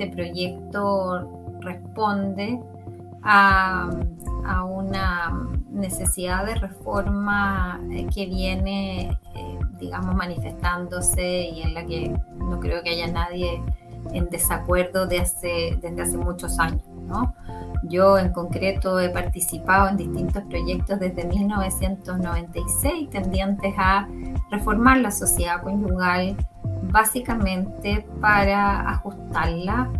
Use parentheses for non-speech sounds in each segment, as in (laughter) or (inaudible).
este proyecto responde a, una necesidad de reforma eh, que viene, eh, digamos, manifestándose y en la que no creo que haya nadie en desacuerdo de desde hace muchos años. ¿no? Yo en concreto he participado en distintos proyectos desde 1996 tendientes a reformar la sociedad conyugal básicamente para ajustarla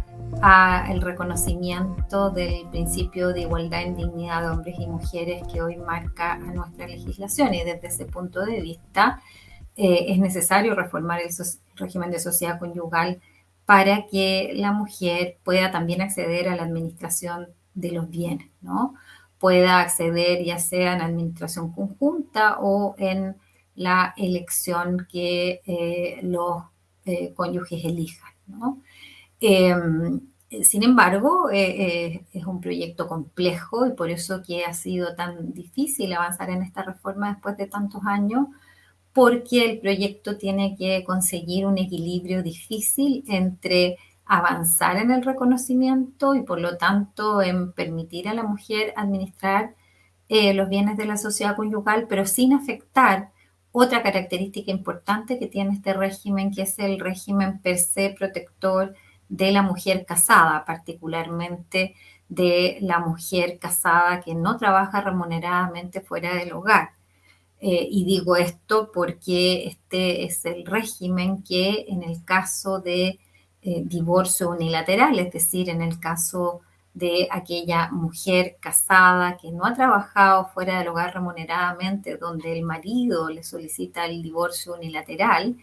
al reconocimiento del principio de igualdad en dignidad de hombres y mujeres que hoy marca a nuestra legislación. Y desde ese punto de vista eh, es necesario reformar el régimen de sociedad conyugal para que la mujer pueda también acceder a la administración de los bienes, ¿no? Pueda acceder ya sea en administración conjunta o en la elección que eh, los eh, cónyuges elijan, ¿no? Em, sin embargo, eh, es un proyecto complejo y por eso que ha sido tan difícil avanzar en esta reforma después de tantos años, porque el proyecto tiene que conseguir un equilibrio difícil entre avanzar en el reconocimiento y por lo tanto en permitir a la mujer administrar eh, los bienes de la sociedad conyugal, pero sin afectar otra característica importante que tiene este régimen, es el régimen per se protector de la mujer casada, particularmente de la mujer casada que no trabaja remuneradamente fuera del hogar. Eh, y digo esto porque este es el régimen que en el caso de eh, divorcio unilateral, es decir, en el caso de aquella mujer casada que no ha trabajado fuera del hogar remuneradamente, donde el marido le solicita el divorcio unilateral,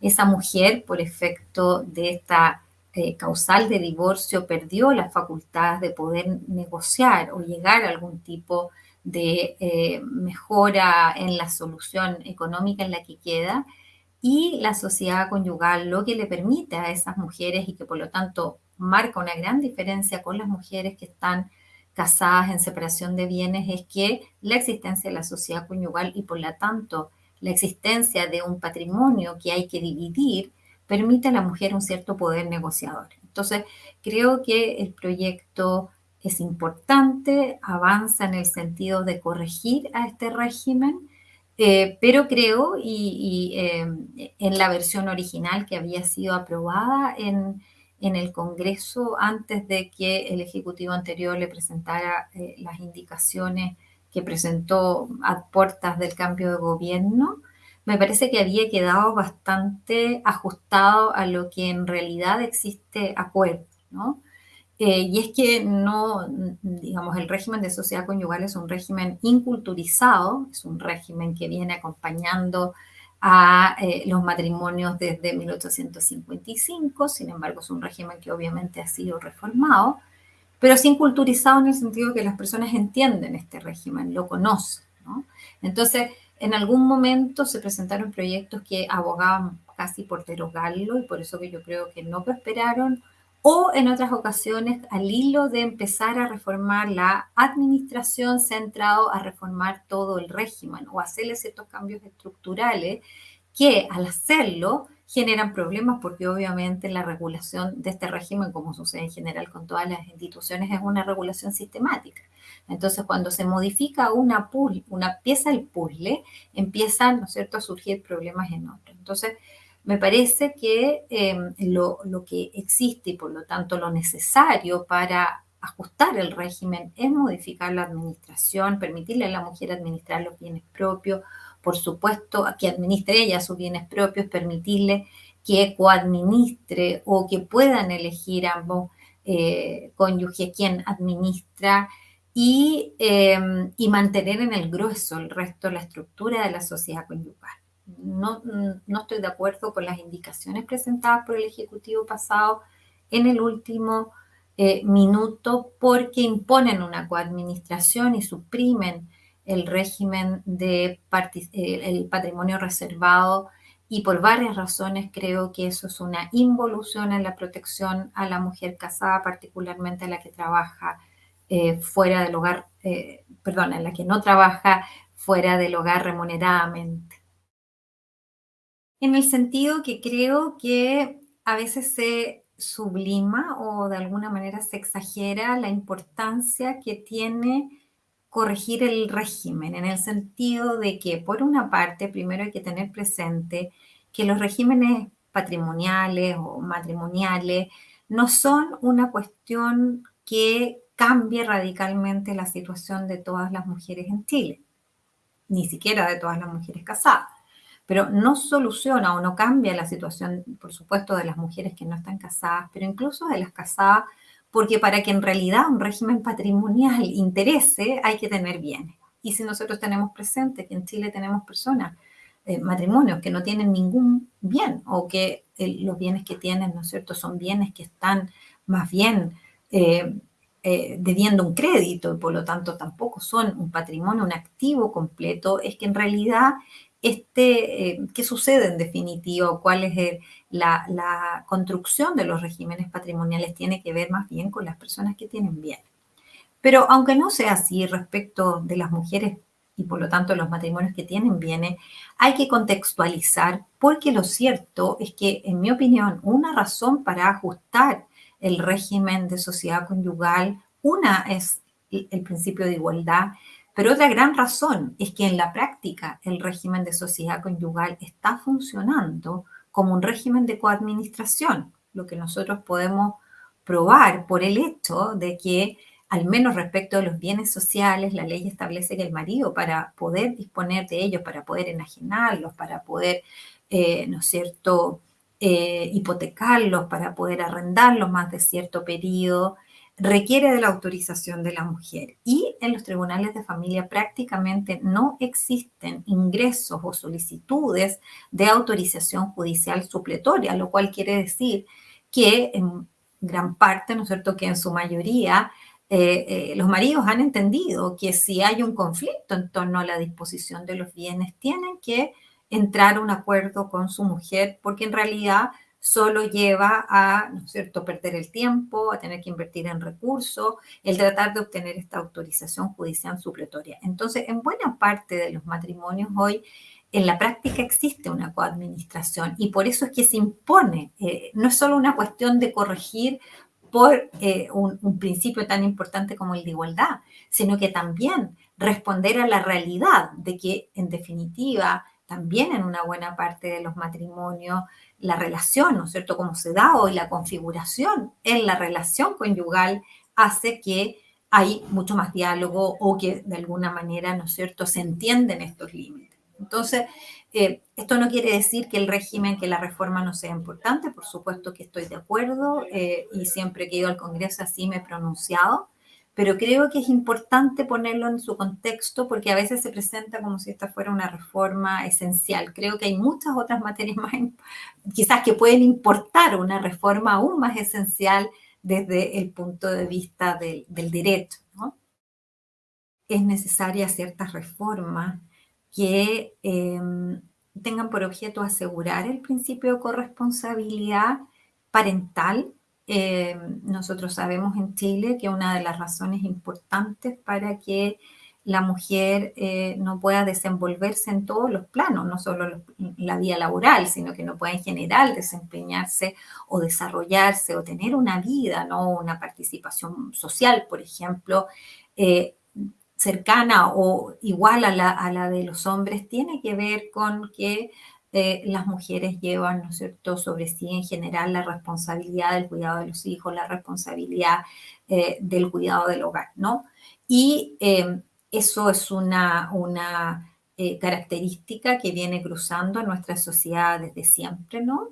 esa mujer, por efecto de esta eh, causal de divorcio, perdió la facultad de poder negociar o llegar a algún tipo de eh, mejora en la solución económica en la que queda y la sociedad conyugal lo que le permite a esas mujeres y que por lo tanto marca una gran diferencia con las mujeres que están casadas en separación de bienes es que la existencia de la sociedad conyugal y por lo tanto la existencia de un patrimonio que hay que dividir permite a la mujer un cierto poder negociador. Entonces, creo que el proyecto es importante, avanza en el sentido de corregir a este régimen, eh, pero creo, y, em, en la versión original que había sido aprobada en, el Congreso antes de que el Ejecutivo anterior le presentara eh, las indicaciones que presentó a puertas del cambio de gobierno, me parece que había quedado bastante ajustado a lo que en realidad existe acuerdo, ¿no? Eh, y es que no, digamos, el régimen de sociedad conyugal es un régimen inculturizado, es un régimen que viene acompañando a eh, los matrimonios desde 1855, sin embargo es un régimen que obviamente ha sido reformado, pero sin culturizado en el sentido que las personas entienden este régimen, lo conocen. ¿no? Entonces, en algún momento se presentaron proyectos que abogaban casi por derogarlo y por eso que yo creo que no prosperaron o en otras ocasiones al hilo de empezar a reformar la administración centrado a reformar todo el régimen o hacerle ciertos cambios estructurales que al hacerlo generan problemas porque obviamente la regulación de este régimen, como sucede en general con todas las instituciones, es una regulación sistemática. Entonces, cuando se modifica una, una pieza del puzzle, empiezan, ¿no es cierto?, a surgir problemas en otro. Entonces, me parece que em, lo, que existe y por lo tanto lo necesario para ajustar el régimen es modificar la administración, permitirle a la mujer administrar los bienes propios, por supuesto, que administre ella sus bienes propios, permitirle que coadministre o que puedan elegir ambos eh, cónyuges quien administra y, em, y mantener en el grueso el resto de la estructura de la sociedad conyugal no, estoy de acuerdo con las indicaciones presentadas por el Ejecutivo pasado en el último eh, minuto porque imponen una coadministración y suprimen el régimen de eh, el patrimonio reservado y por varias razones creo que eso es una involución en la protección a la mujer casada, particularmente a la que trabaja eh, fuera del hogar, perdón, en la que no trabaja fuera del hogar remuneradamente en el sentido que creo que a veces se sublima o de alguna manera se exagera la importancia que tiene corregir el régimen, en el sentido de que, por una parte, primero hay que tener presente que los regímenes patrimoniales o matrimoniales no son una cuestión que cambie radicalmente la situación de todas las mujeres en Chile, ni siquiera de todas las mujeres casadas, pero no soluciona o no cambia la situación, por supuesto, de las mujeres que no están casadas, pero incluso de las casadas porque para que en realidad un régimen patrimonial interese hay que tener bienes. Y si nosotros tenemos presente que en Chile tenemos personas, eh, matrimonios que no tienen ningún bien o que los bienes que tienen, ¿no es cierto?, son bienes que están más bien eh, eh, debiendo un crédito y por lo tanto tampoco son un patrimonio, un activo completo, es que en realidad este, eh, qué sucede en definitiva, cuál es la, construcción de los regímenes patrimoniales, tiene que ver más bien con las personas que tienen bien. Pero aunque no sea así respecto de las mujeres y por lo tanto los matrimonios que tienen bienes, hay que contextualizar porque lo cierto es que, en mi opinión, una razón para ajustar el régimen de sociedad conyugal, una es el principio de igualdad pero otra gran razón es que en la práctica el régimen de sociedad conyugal está funcionando como un régimen de coadministración, lo que nosotros podemos probar por el hecho de que, al menos respecto a los bienes sociales, la ley establece que el marido, para poder disponer de ellos, para poder enajenarlos, para poder, eh, ¿no es cierto?, eh, hipotecarlos, para poder arrendarlos más de cierto periodo, requiere de la autorización de la mujer y en los tribunales de familia prácticamente no existen ingresos o solicitudes de autorización judicial supletoria, lo cual quiere decir que en gran parte, ¿no es cierto?, que en su mayoría eh, eh, los maridos han entendido que si hay un conflicto en torno a la disposición de los bienes, tienen que entrar a un acuerdo con su mujer, porque en realidad solo lleva a, ¿no es cierto?, perder el tiempo, a tener que invertir en recursos, el tratar de obtener esta autorización judicial supletoria. Entonces, en buena parte de los matrimonios hoy, en la práctica existe una coadministración y por eso es que se impone, eh, no es solo una cuestión de corregir por eh, un, un principio tan importante como el de igualdad, sino que también responder a la realidad de que, en definitiva, también en una buena parte de los matrimonios, la relación, ¿no es cierto?, como se da hoy, la configuración en la relación conyugal hace que hay mucho más diálogo o que de alguna manera, ¿no es cierto?, se entienden estos límites. Entonces, eh, esto no quiere decir que el régimen, que la reforma no sea importante, por supuesto que estoy de acuerdo eh, y siempre que he ido al Congreso así me he pronunciado, pero creo que es importante ponerlo en su contexto porque a veces se presenta como si esta fuera una reforma esencial. Creo que hay muchas otras materias más, quizás que pueden importar una reforma aún más esencial desde el punto de vista del, derecho. Es necesaria ciertas reformas que em, tengan por objeto asegurar el principio de corresponsabilidad parental eh, nosotros sabemos en Chile que una de las razones importantes para que la mujer eh, no pueda desenvolverse en todos los planos, no solo la vía laboral, sino que no pueda en general desempeñarse o desarrollarse o tener una vida, ¿no? una participación social, por ejemplo, eh, cercana o igual a la, a la de los hombres, tiene que ver con que eh, las mujeres llevan, ¿no es cierto?, sobre sí en general la responsabilidad del cuidado de los hijos, la responsabilidad eh, del cuidado del hogar, ¿no? Y eh, eso es una, una característica que viene cruzando nuestra sociedad desde siempre, ¿no?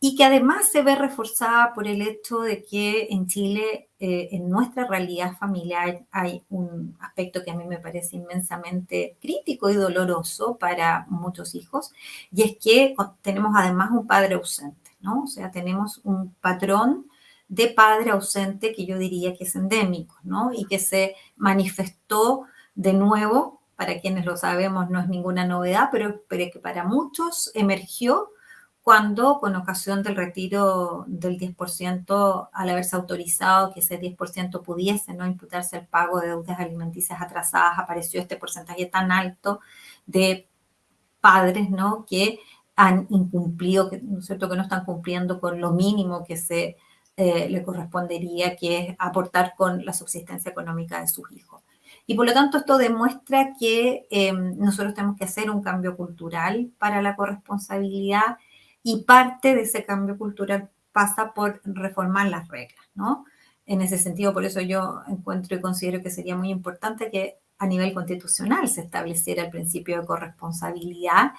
Y que además se ve reforzada por el hecho de que en Chile, eh, en nuestra realidad familiar, hay un aspecto que a mí me parece inmensamente crítico y doloroso para muchos hijos, y es que tenemos además un padre ausente, ¿no? O sea, tenemos un patrón de padre ausente que yo diría que es endémico, ¿no? Y que se manifestó de nuevo, para quienes lo sabemos no es ninguna novedad, pero, pero que para muchos emergió cuando con ocasión del retiro del 10%, al haberse autorizado que ese 10% pudiese no imputarse al pago de deudas alimenticias atrasadas, apareció este porcentaje tan alto de padres ¿no? que han incumplido, ¿no es cierto?, que no están cumpliendo con lo mínimo que se eh, le correspondería, que es aportar con la subsistencia económica de sus hijos. Y por lo tanto esto demuestra que em, nosotros tenemos que hacer un cambio cultural para la corresponsabilidad y parte de ese cambio cultural pasa por reformar las reglas, ¿no? En ese sentido, por eso yo encuentro y considero que sería muy importante que a nivel constitucional se estableciera el principio de corresponsabilidad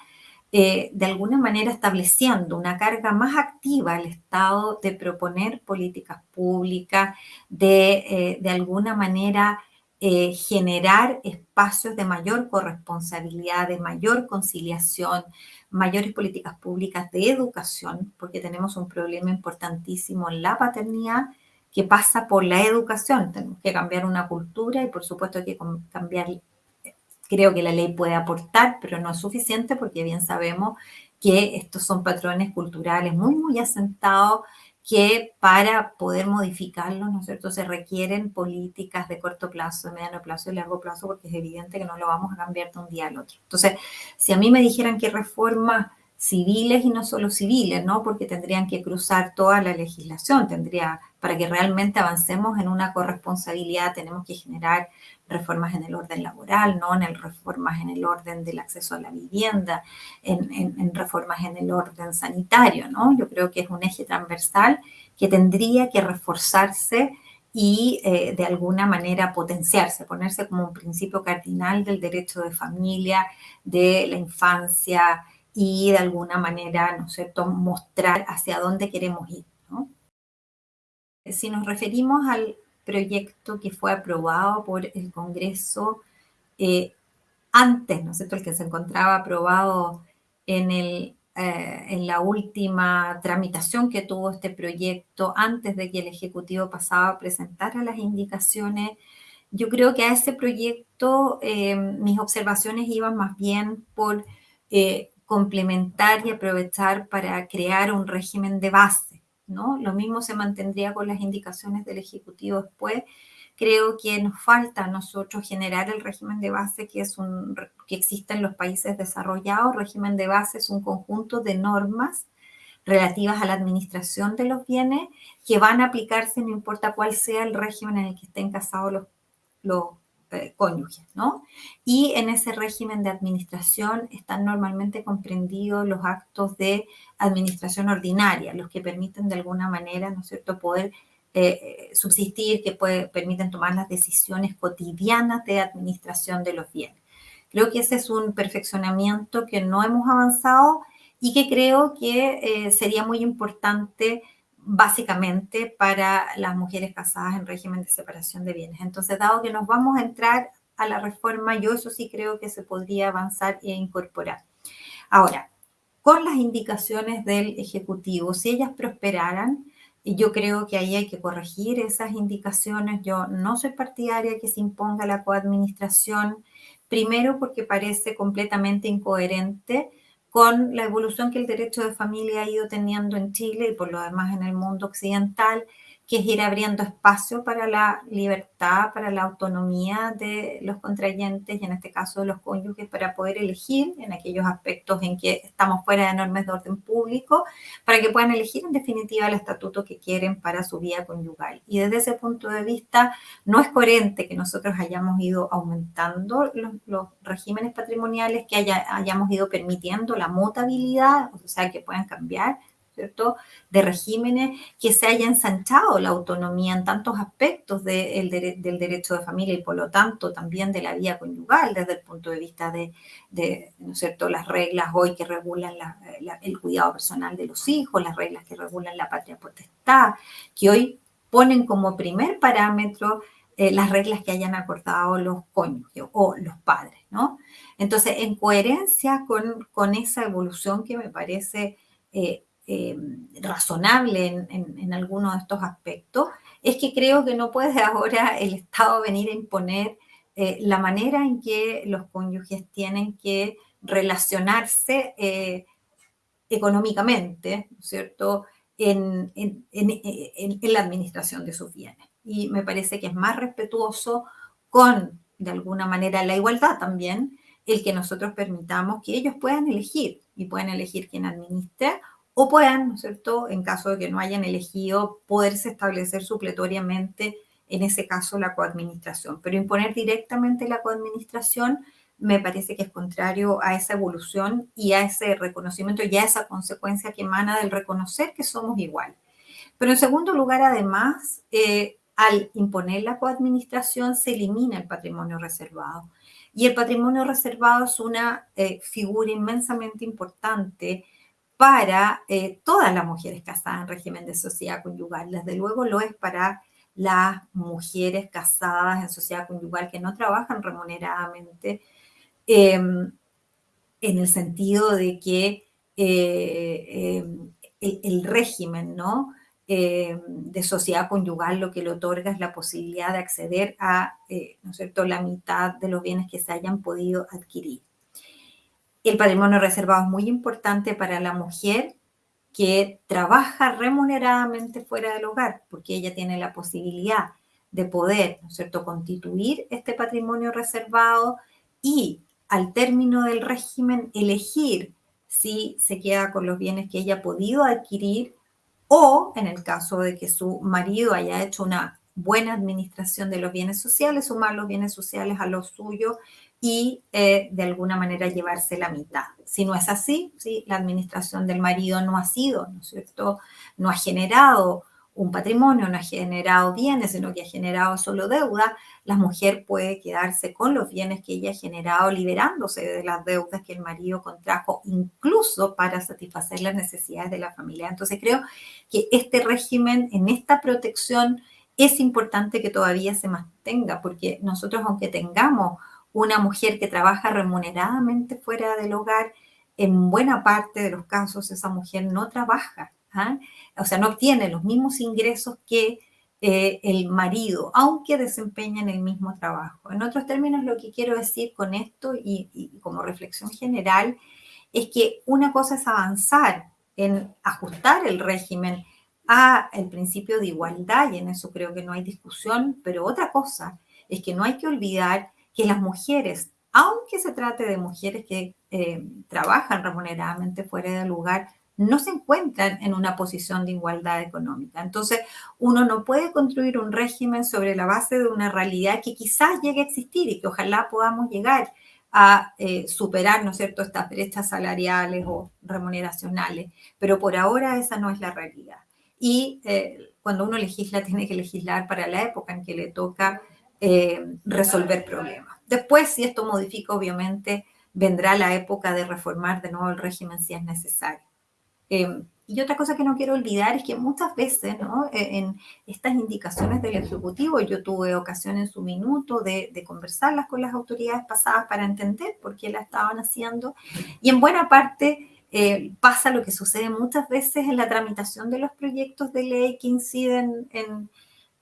eh, de alguna manera estableciendo una carga más activa al Estado de proponer políticas públicas, de, eh, de alguna manera eh, generar espacios de mayor corresponsabilidad, de mayor conciliación, mayores políticas públicas de educación, porque tenemos un problema importantísimo en la paternidad que pasa por la educación. Tenemos que cambiar una cultura y por supuesto hay que cambiar Creo que la ley puede aportar, pero no es suficiente porque bien sabemos que estos son patrones culturales muy, muy asentados que para poder modificarlos, ¿no es cierto?, se requieren políticas de corto plazo, de mediano plazo y largo plazo, porque es evidente que no lo vamos a cambiar de un día al otro. Entonces, si a mí me dijeran que reformas civiles y no solo civiles, ¿no? Porque tendrían que cruzar toda la legislación, tendría, para que realmente avancemos en una corresponsabilidad, tenemos que generar reformas en el orden laboral, ¿no? En el reformas en el orden del acceso a la vivienda, en, reformas en el orden sanitario, ¿no? Yo creo que es un eje transversal que tendría que reforzarse y eh, de alguna manera potenciarse, ponerse como un principio cardinal del derecho de familia, de la infancia, y de alguna manera, ¿no es cierto?, mostrar hacia dónde queremos ir. ¿no? Si nos referimos al proyecto que fue aprobado por el Congreso eh, antes, ¿no es cierto?, el que se encontraba aprobado en, el, eh, en la última tramitación que tuvo este proyecto, antes de que el Ejecutivo pasaba a presentar las indicaciones, yo creo que a ese proyecto eh, mis observaciones iban más bien por complementar y aprovechar para crear un régimen de base, ¿no? Lo mismo se mantendría con las indicaciones del Ejecutivo después. Creo que nos falta a nosotros generar el régimen de base que, es un, que existe en los países desarrollados. Régimen de base es un conjunto de normas relativas a la administración de los bienes que van a aplicarse no importa cuál sea el régimen en el que estén casados los, los eh, cónyuges, ¿no? Y en ese régimen de administración están normalmente comprendidos los actos de administración ordinaria, los que permiten de alguna manera, ¿no es cierto?, poder eh, subsistir, que permiten tomar las decisiones cotidianas de administración de los bienes. Creo que ese es un perfeccionamiento que no hemos avanzado y que creo que eh, sería muy importante básicamente para las mujeres casadas en régimen de separación de bienes. Entonces, dado que nos vamos a entrar a la reforma, yo eso sí creo que se podría avanzar e incorporar. Ahora, con las indicaciones del Ejecutivo, si ellas prosperaran, yo creo que ahí hay que corregir esas indicaciones. Yo no soy partidaria que se imponga la coadministración, primero porque parece completamente incoherente con la evolución que el derecho de familia ha ido teniendo en Chile y por lo demás en el mundo occidental, que es ir abriendo espacio para la libertad, para la autonomía de los contrayentes y en este caso de los cónyuges para poder elegir en aquellos aspectos en que estamos fuera de normas de orden público, para que puedan elegir en definitiva el estatuto que quieren para su vida conyugal. Y desde ese punto de vista, no es coherente que nosotros hayamos ido aumentando los, regímenes patrimoniales, que hayamos ido permitiendo la mutabilidad, o sea, que puedan cambiar de regímenes que se haya ensanchado la autonomía en tantos aspectos del derecho de familia y por lo tanto también de la vida conyugal desde el punto de vista de, ¿no es cierto?, las reglas hoy que regulan el cuidado personal de los hijos, las reglas que regulan la patria potestad, que hoy ponen como primer parámetro eh, las reglas que hayan acordado los cónyuges o los padres, ¿no? Entonces, en coherencia con, con esa evolución que me parece eh, eh, razonable en, algunos de estos aspectos, es que creo que no puede (laughs) ahora el Estado venir a imponer eh, la manera en que los cónyuges tienen que relacionarse eh, económicamente, cierto?, en, en, la administración de sus bienes. Y me parece que es más respetuoso con, de alguna manera, la igualdad también, el que nosotros permitamos que ellos puedan elegir y puedan elegir quién administra o puedan, ¿no es cierto?, en caso de que no hayan elegido, poderse establecer supletoriamente, en ese caso, la coadministración. Pero imponer directamente la coadministración me parece que es contrario a esa evolución y a ese reconocimiento y a esa consecuencia que emana del reconocer que somos iguales. Pero en segundo lugar, además, eh, al imponer la coadministración se elimina el patrimonio reservado. Y el patrimonio reservado es una eh, figura inmensamente importante para eh, todas las mujeres casadas en régimen de sociedad conyugal. Desde luego lo es para las mujeres casadas en sociedad conyugal que no trabajan remuneradamente, em, en el sentido de que em, el, régimen. Eh, de sociedad conyugal lo que le otorga es la posibilidad de acceder a, eh, ¿no es cierto?, la mitad de los bienes que se hayan podido adquirir. El patrimonio reservado es muy importante para la mujer que trabaja remuneradamente fuera del hogar, porque ella tiene la posibilidad de poder, ¿no es cierto?, constituir este patrimonio reservado y al término del régimen elegir si se queda con los bienes que ella ha podido adquirir o en el caso de que su marido haya hecho una buena administración de los bienes sociales, sumar los bienes sociales a los suyos y eh, de alguna manera llevarse la mitad. Si no es así, si la administración del marido no ha sido, ¿no es cierto? No ha generado un patrimonio, no ha generado bienes, sino que ha generado solo deuda, la mujer puede quedarse con los bienes que ella ha generado, liberándose de las deudas que el marido contrajo, incluso para satisfacer las necesidades de la familia. Entonces creo que este régimen, en esta protección, es importante que todavía se mantenga, porque nosotros, aunque tengamos una mujer que trabaja remuneradamente fuera del hogar, en buena parte de los casos esa mujer no trabaja, ¿ah? o sea, no obtiene los mismos ingresos que eh, el marido, aunque desempeñan el mismo trabajo. En otros términos, lo que quiero decir con esto y, como reflexión general es que una cosa es avanzar en ajustar el régimen a el principio de igualdad y en eso creo que no hay discusión, pero otra cosa es que no hay que olvidar que las mujeres, aunque se trate de mujeres que eh, trabajan remuneradamente fuera del lugar, no se encuentran en una posición de igualdad económica. Entonces, uno no puede construir un régimen sobre la base de una realidad que quizás llegue a existir y que ojalá podamos llegar a eh, superar, ¿no es cierto?, estas brechas salariales o remuneracionales, pero por ahora esa no es la realidad. Y eh, cuando uno legisla, (laughs) tiene que legislar para la época en que le toca eh, resolver problemas. Después, si esto modifica, obviamente, vendrá la época de reformar de nuevo el régimen si es necesario. Em, y otra cosa que no quiero olvidar es que muchas veces ¿no? E, en estas indicaciones del Ejecutivo, yo tuve ocasión en su minuto de, conversarlas con las autoridades pasadas para entender por qué la estaban haciendo, y en buena parte eh, pasa lo que sucede muchas veces en la tramitación de los proyectos de ley que inciden en,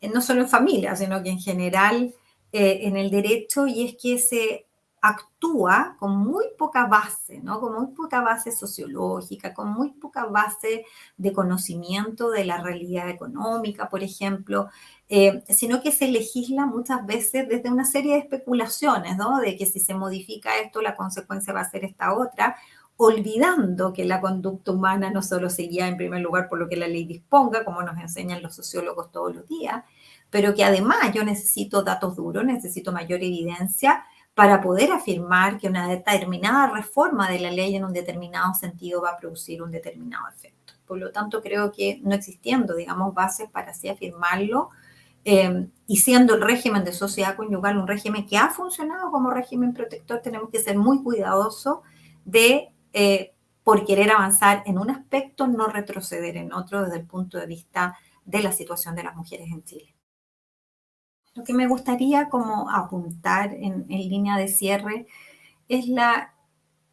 no solo en familia, sino que en general eh, en el derecho, y es que se actúa con muy poca base, ¿no? Con muy poca base sociológica, con muy poca base de conocimiento de la realidad económica, por ejemplo, eh, sino que se legisla muchas veces desde una serie de especulaciones, ¿no? De que si se modifica esto, la consecuencia va a ser esta otra, olvidando que la conducta humana no solo se guía en primer lugar por lo que la ley disponga, como nos enseñan los sociólogos todos los días, pero que además yo necesito datos duros, necesito mayor evidencia para poder afirmar que una determinada reforma de la ley en un determinado sentido va a producir un determinado efecto. Por lo tanto, creo que no existiendo, digamos, bases para así afirmarlo, eh, y siendo el régimen de sociedad conyugal un régimen que ha funcionado como régimen protector, tenemos que ser muy cuidadosos de, eh, por querer avanzar en un aspecto, no retroceder en otro desde el punto de vista de la situación de las mujeres en Chile. Lo que me gustaría como apuntar en, línea de cierre es la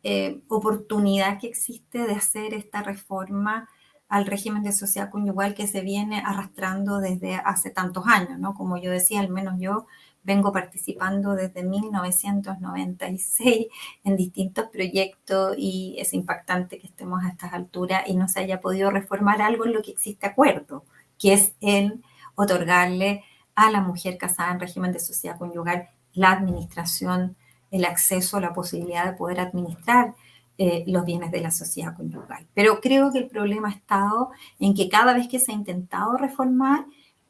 eh, oportunidad que existe de hacer esta reforma al régimen de sociedad conyugal que se viene arrastrando desde hace tantos años, ¿no? Como yo decía, al menos yo vengo participando desde 1996 en distintos proyectos y es impactante que estemos a estas alturas y no se haya podido reformar algo en lo que existe acuerdo, que es el otorgarle a la mujer casada en régimen de sociedad conyugal la administración, el acceso, la posibilidad de poder administrar eh, los bienes de la sociedad conyugal. Pero creo que el problema ha estado en que cada vez que se ha intentado reformar,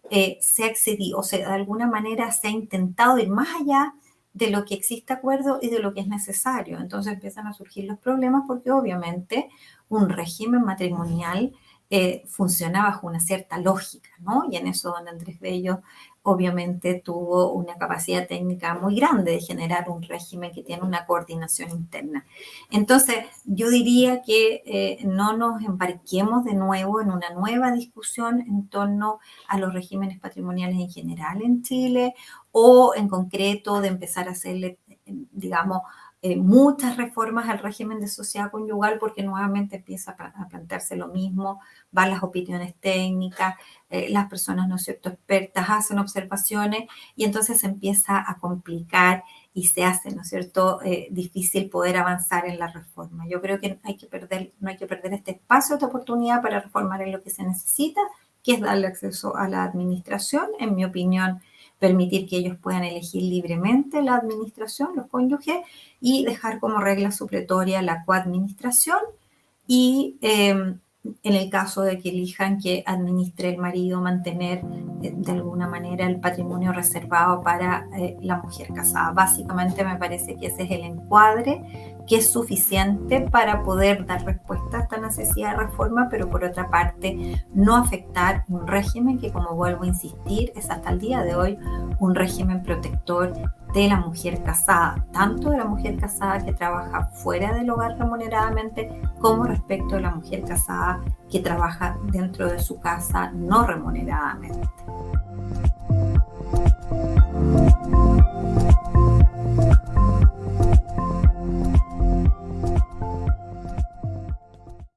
eh, se ha excedido, o sea, de alguna manera se ha intentado ir más allá de lo que existe acuerdo y de lo que es necesario. Entonces empiezan a surgir los problemas porque obviamente un régimen matrimonial eh, funciona bajo una cierta lógica, ¿no? Y en eso don Andrés Bello obviamente tuvo una capacidad técnica muy grande de generar un régimen que tiene una coordinación interna. Entonces, yo diría que eh, no nos embarquemos de nuevo en una nueva discusión en torno a los regímenes patrimoniales en general en Chile o en concreto de empezar a hacerle, digamos, eh, muchas reformas al régimen de sociedad conyugal porque nuevamente empieza a, plantearse lo mismo, van las opiniones técnicas, eh, las personas, ¿no es cierto?, expertas hacen observaciones y entonces se empieza a complicar y se hace, ¿no es cierto?, eh, difícil poder avanzar en la reforma. Yo creo que, hay que perder, no hay que perder este espacio, esta oportunidad para reformar en lo que se necesita, que es darle acceso a la administración, en mi opinión, permitir que ellos puedan elegir libremente la administración, los cónyuges, y dejar como regla supletoria la coadministración y em, en el caso de que elijan que administre el marido, mantener eh, de alguna manera el patrimonio reservado para eh, la mujer casada. Básicamente me parece que ese es el encuadre que es suficiente para poder dar respuesta a esta necesidad de reforma, pero por otra parte no afectar un régimen que, como vuelvo a insistir, es hasta el día de hoy un régimen protector de la mujer casada, tanto de la mujer casada que trabaja fuera del hogar remuneradamente como respecto de la mujer casada que trabaja dentro de su casa no remuneradamente.